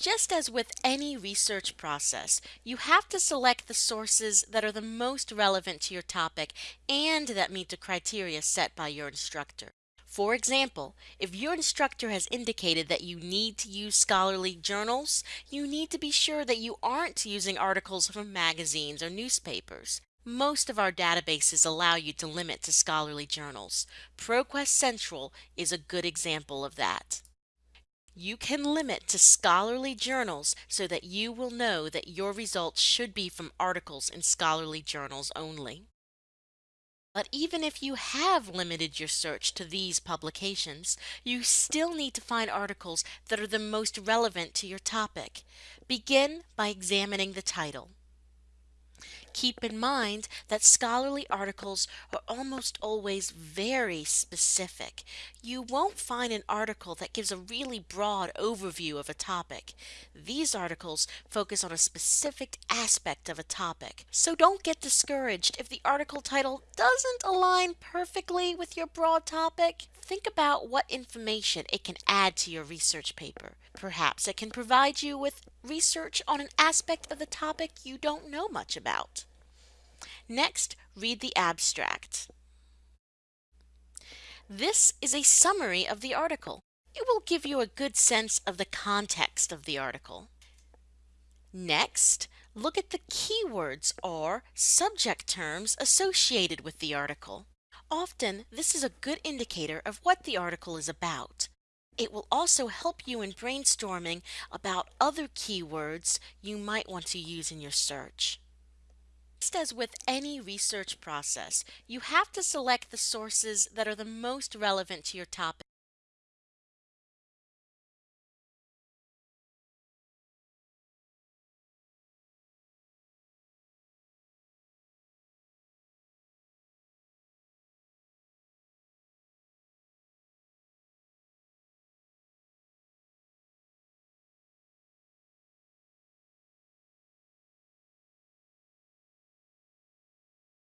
Just as with any research process, you have to select the sources that are the most relevant to your topic and that meet the criteria set by your instructor. For example, if your instructor has indicated that you need to use scholarly journals, you need to be sure that you aren't using articles from magazines or newspapers. Most of our databases allow you to limit to scholarly journals. ProQuest Central is a good example of that. You can limit to scholarly journals so that you will know that your results should be from articles in scholarly journals only. But even if you have limited your search to these publications, you still need to find articles that are the most relevant to your topic. Begin by examining the title. Keep in mind that scholarly articles are almost always very specific. You won't find an article that gives a really broad overview of a topic. These articles focus on a specific aspect of a topic. So don't get discouraged if the article title doesn't align perfectly with your broad topic. Think about what information it can add to your research paper. Perhaps it can provide you with research on an aspect of the topic you don't know much about. Next, read the abstract. This is a summary of the article. It will give you a good sense of the context of the article. Next, look at the keywords or subject terms associated with the article. Often, this is a good indicator of what the article is about. It will also help you in brainstorming about other keywords you might want to use in your search. Just as with any research process, you have to select the sources that are the most relevant to your topic